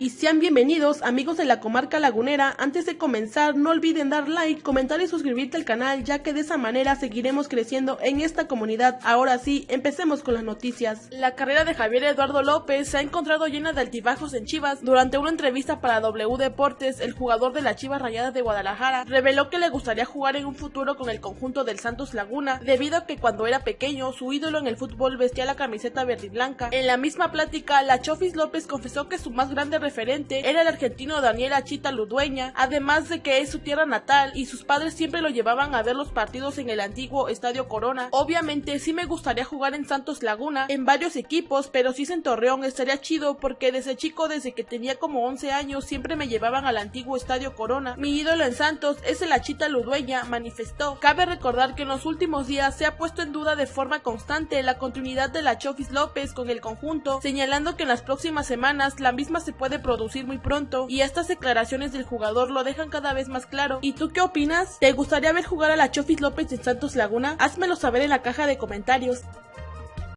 y sean bienvenidos amigos de la comarca lagunera. Antes de comenzar no olviden dar like, comentar y suscribirte al canal ya que de esa manera seguiremos creciendo en esta comunidad. Ahora sí, empecemos con las noticias. La carrera de Javier Eduardo López se ha encontrado llena de altibajos en Chivas. Durante una entrevista para W Deportes, el jugador de la Chivas Rayadas de Guadalajara reveló que le gustaría jugar en un futuro con el conjunto del Santos Laguna debido a que cuando era pequeño su ídolo en el fútbol vestía la camiseta verde y blanca. En la misma plática, la Chofis López confesó que su más grande referente era el argentino Daniel Achita Ludueña, además de que es su tierra natal y sus padres siempre lo llevaban a ver los partidos en el antiguo Estadio Corona. Obviamente sí me gustaría jugar en Santos Laguna, en varios equipos, pero si es en Torreón estaría chido porque desde chico, desde que tenía como 11 años, siempre me llevaban al antiguo Estadio Corona. Mi ídolo en Santos es el Achita Ludueña, manifestó. Cabe recordar que en los últimos días se ha puesto en duda de forma constante la continuidad de la Chofis López con el conjunto, señalando que en las próximas semanas la misma se puede producir muy pronto y estas declaraciones del jugador lo dejan cada vez más claro. ¿Y tú qué opinas? ¿Te gustaría ver jugar a la Chofis López en Santos Laguna? Házmelo saber en la caja de comentarios.